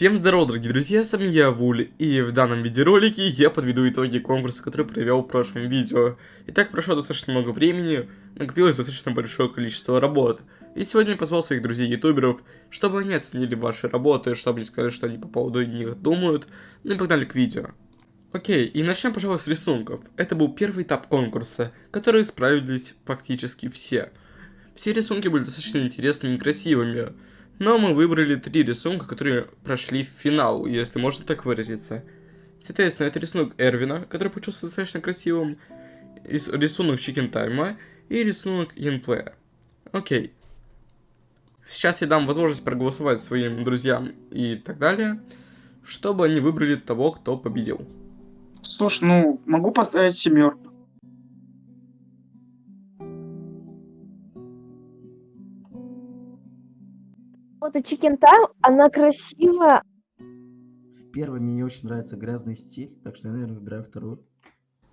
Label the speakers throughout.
Speaker 1: Всем здорово, дорогие друзья, с вами я, Вуль, и в данном видеоролике я подведу итоги конкурса, который провел в прошлом видео. Итак, прошло достаточно много времени, накопилось достаточно большое количество работ, и сегодня я позвал своих друзей-ютуберов, чтобы они оценили ваши работы, чтобы они сказали, что они по поводу них думают, ну и погнали к видео. Окей, и начнем, пожалуй, с рисунков. Это был первый этап конкурса, который справились практически все. Все рисунки были достаточно интересными и красивыми, но мы выбрали три рисунка, которые прошли в финал, если можно так выразиться. Соответственно, это рисунок Эрвина, который получился достаточно красивым, рисунок Chicken Time и рисунок Янплея. Окей. Сейчас я дам возможность проголосовать своим друзьям и так далее, чтобы они выбрали того, кто победил.
Speaker 2: Слушай, ну, могу поставить семерку.
Speaker 3: И Chicken Time, она красивая.
Speaker 4: В первой мне не очень нравится грязный стиль, так что я, наверное, выбираю вторую.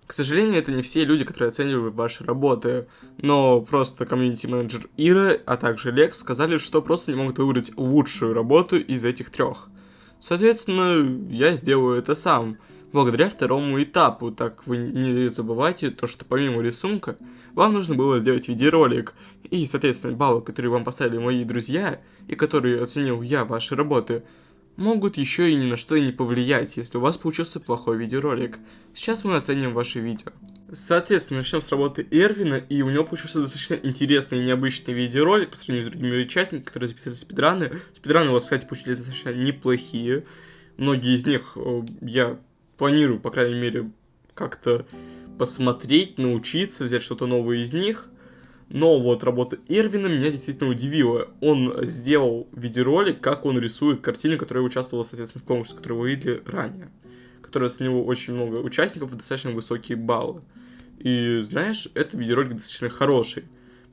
Speaker 1: К сожалению, это не все люди, которые оценивают ваши работы, но просто комьюнити-менеджер Ира, а также Лекс сказали, что просто не могут выбрать лучшую работу из этих трех. Соответственно, я сделаю это сам, благодаря второму этапу, так вы не забывайте то, что помимо рисунка, вам нужно было сделать видеоролик, и, соответственно, баллы, которые вам поставили мои друзья, и которые оценил я ваши работы, могут еще и ни на что и не повлиять, если у вас получился плохой видеоролик. Сейчас мы оценим ваши видео. Соответственно, начнем с работы Эрвина, и у него получился достаточно интересный и необычный видеоролик по сравнению с другими участниками, которые записали спидраны. Спидраны у вас, кстати, получились достаточно неплохие. Многие из них э, я планирую, по крайней мере, как-то посмотреть, научиться, взять что-то новое из них. Но вот работа Эрвина меня действительно удивила. Он сделал видеоролик, как он рисует картины, которые участвовала, соответственно, в конкурсе, который вы видели ранее. Который оценил очень много участников и достаточно высокие баллы. И знаешь, этот видеоролик достаточно хороший.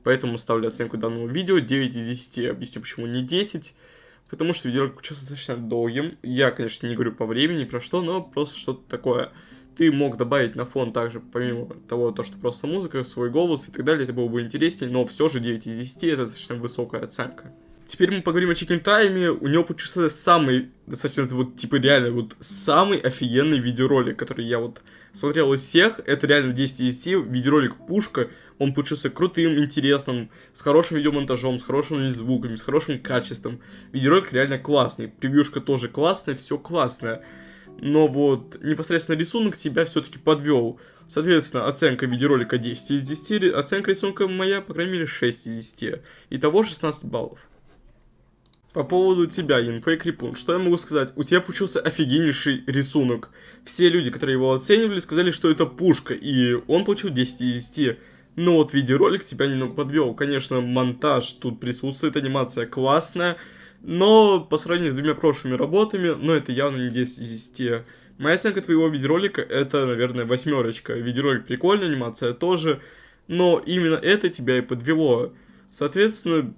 Speaker 1: Поэтому ставлю оценку данному видео 9 из 10. Объясню, почему не 10. Потому что видеоролик получился достаточно долгим. Я, конечно, не говорю по времени, про что, но просто что-то такое ты мог добавить на фон также, помимо того, то, что просто музыка, свой голос и так далее, это было бы интереснее, но все же 9 из 10 это достаточно высокая оценка. Теперь мы поговорим о Chicken Time, у него получился самый, достаточно, вот, типа, реально, вот, самый офигенный видеоролик, который я вот смотрел из всех, это реально 10 из 10, видеоролик пушка, он получился крутым, интересным, с хорошим видеомонтажом, с хорошими звуками, с хорошим качеством, видеоролик реально классный, превьюшка тоже классная, все классное. Но вот непосредственно рисунок тебя все-таки подвел. Соответственно, оценка видеоролика 10 из 10, оценка рисунка моя, по крайней мере, 6 из 10. Итого 16 баллов. По поводу тебя, Инфей Крипун, что я могу сказать? У тебя получился офигеннейший рисунок. Все люди, которые его оценивали, сказали, что это пушка, и он получил 10 из 10. Но вот видеоролик тебя немного подвел. Конечно, монтаж тут присутствует, анимация классная, но по сравнению с двумя прошлыми работами, ну это явно не 10 из 10. Моя оценка твоего видеоролика это, наверное, восьмерочка. Видеоролик прикольный, анимация тоже, но именно это тебя и подвело. Соответственно,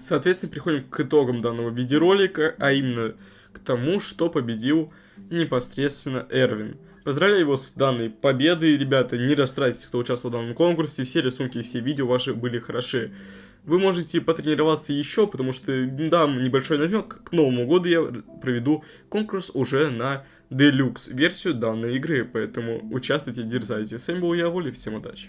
Speaker 1: соответственно, приходим к итогам данного видеоролика, а именно к тому, что победил непосредственно Эрвин. Поздравляю его с данной победой, ребята, не расстраивайтесь, кто участвовал в данном конкурсе, все рисунки все видео ваши были хороши. Вы можете потренироваться еще, потому что дам небольшой намек, к Новому году я проведу конкурс уже на Deluxe версию данной игры, поэтому участвуйте, дерзайте. С вами был я, Воля, всем удачи.